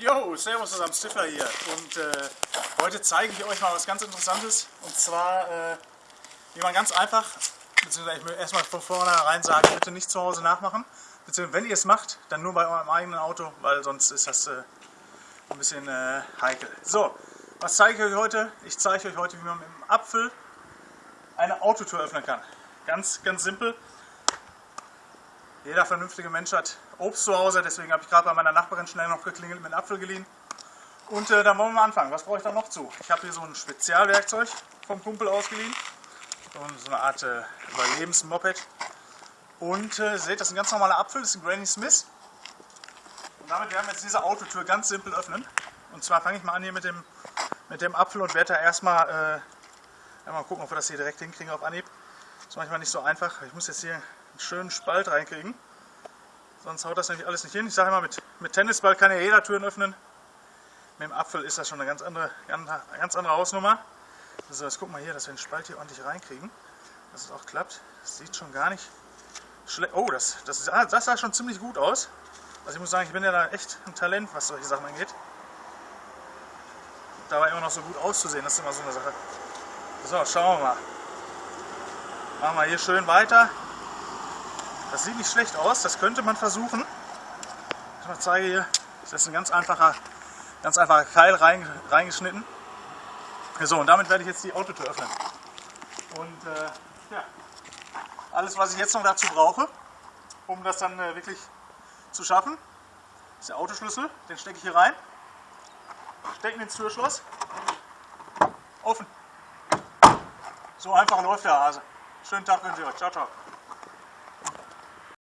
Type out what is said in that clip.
Jo, servus zusammen, Stifler hier. Und äh, heute zeige ich euch mal was ganz Interessantes. Und zwar, äh, wie man ganz einfach, beziehungsweise ich will erstmal von vornherein sagen, bitte nicht zu Hause nachmachen. Beziehungsweise wenn ihr es macht, dann nur bei eurem eigenen Auto, weil sonst ist das äh, ein bisschen äh, heikel. So, was zeige ich euch heute? Ich zeige euch heute, wie man mit dem Apfel eine Autotür öffnen kann. Ganz, ganz simpel. Jeder vernünftige Mensch hat Obst zu Hause, deswegen habe ich gerade bei meiner Nachbarin schnell noch geklingelt, mit einem Apfel geliehen. Und äh, dann wollen wir mal anfangen. Was brauche ich da noch zu? Ich habe hier so ein Spezialwerkzeug vom Kumpel ausgeliehen. So, eine Art äh, Überlebensmoped. Und äh, seht, das ist ein ganz normaler Apfel, das ist ein Granny Smith. Und damit werden wir jetzt diese Autotür ganz simpel öffnen. Und zwar fange ich mal an hier mit dem, mit dem Apfel und werde da erstmal äh, mal gucken, ob wir das hier direkt hinkriegen auf Anhieb. Das ist manchmal nicht so einfach. Ich muss jetzt hier einen schönen Spalt reinkriegen. Sonst haut das nämlich alles nicht hin. Ich sage immer, mit, mit Tennisball kann ja jeder Türen öffnen. Mit dem Apfel ist das schon eine ganz andere, ganz andere Hausnummer. So, jetzt gucken wir hier, dass wir den Spalt hier ordentlich reinkriegen. Dass es auch klappt. Das sieht schon gar nicht schlecht. Oh, das, das, ist, das sah schon ziemlich gut aus. Also ich muss sagen, ich bin ja da echt ein Talent, was solche Sachen angeht. Dabei immer noch so gut auszusehen, das ist immer so eine Sache. So, schauen wir mal. Machen wir hier schön weiter. Das sieht nicht schlecht aus, das könnte man versuchen. Ich mal zeige hier, das ist ein ganz einfacher, ganz einfacher Keil rein, reingeschnitten. So, und damit werde ich jetzt die Autotür öffnen. Und äh, ja, alles was ich jetzt noch dazu brauche, um das dann äh, wirklich zu schaffen, ist der Autoschlüssel, den stecke ich hier rein, stecken ins Türschloss, offen. So einfach läuft der Hase. Schönen Tag wünsche ich euch. Ciao, ciao.